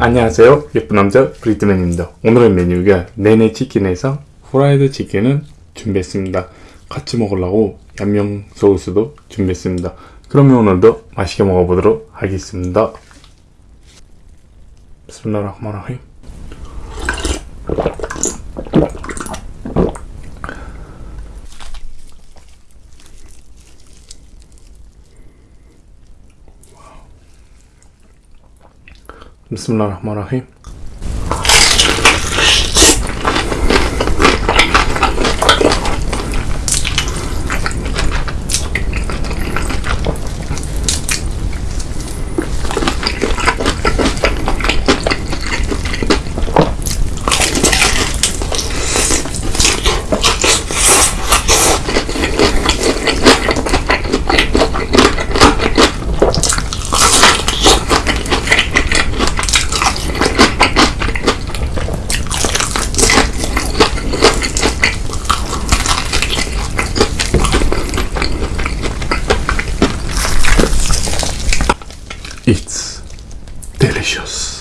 안녕하세요. 예쁜 남자 브리트맨입니다. 오늘의 메뉴가 네네 치킨에서 후라이드 치킨을 준비했습니다. 같이 먹으려고 얌영 소스도 준비했습니다. 그러면 오늘도 맛있게 먹어보도록 하겠습니다. 비스밀라흐마라힘 비스밀라 delicious.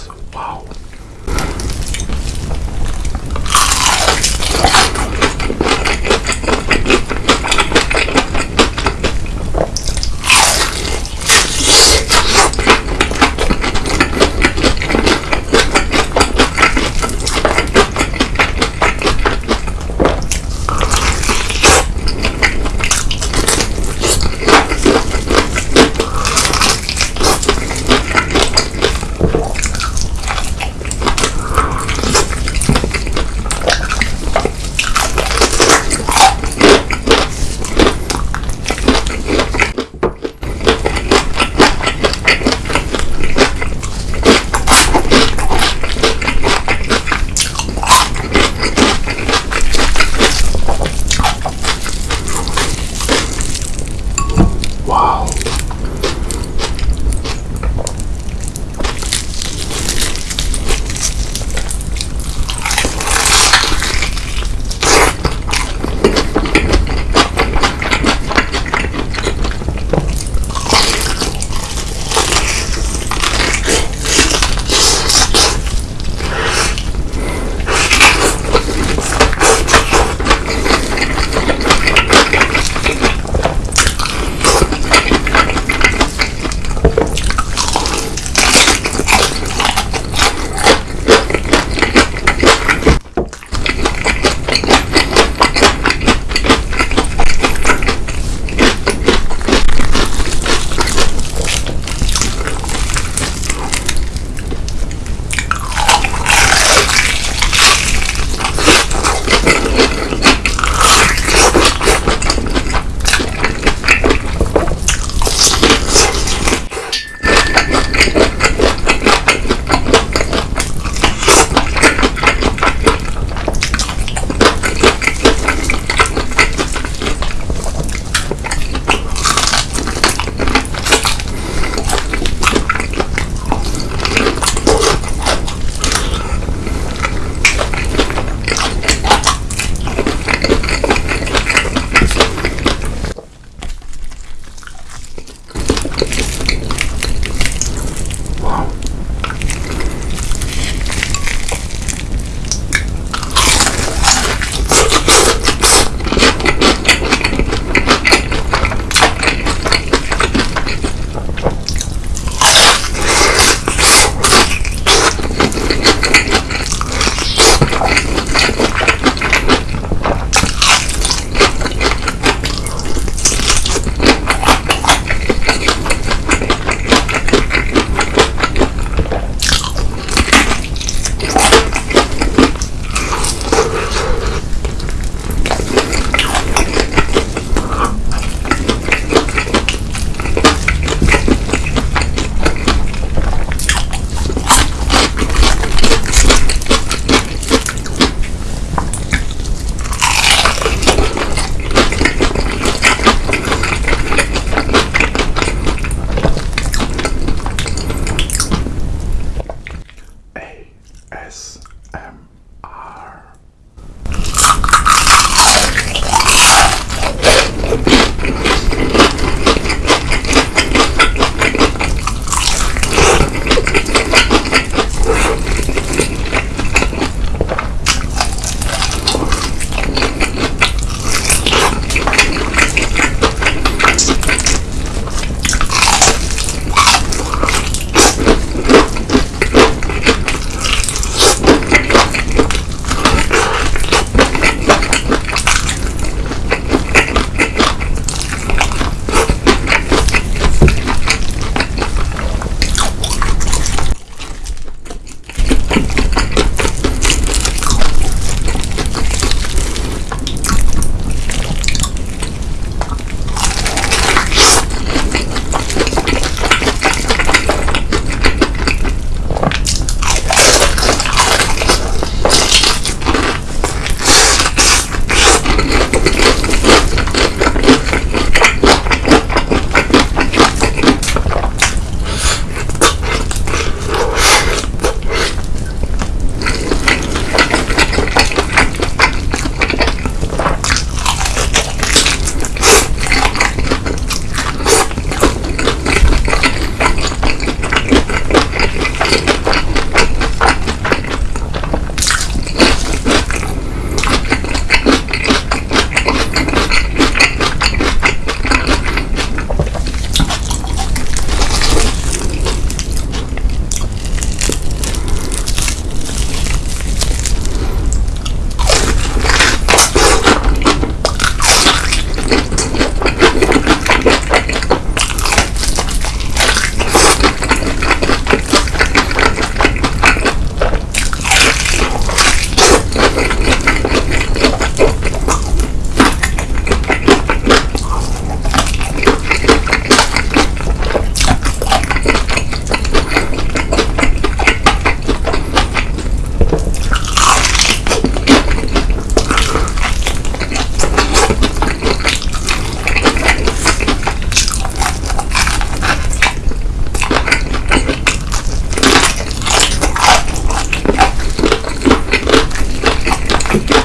que, que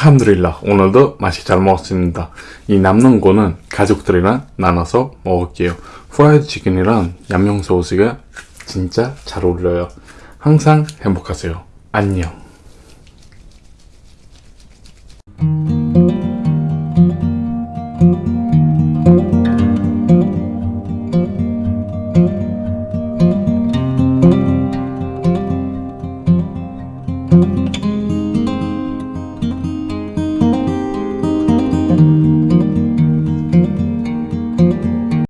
알함드릴라 오늘도 맛있게 잘 먹었습니다. 이 남는 거는 가족들이랑 나눠서 먹을게요. 프라이드 치킨이랑 얌용 소스가 진짜 잘 어울려요. 항상 행복하세요. 안녕.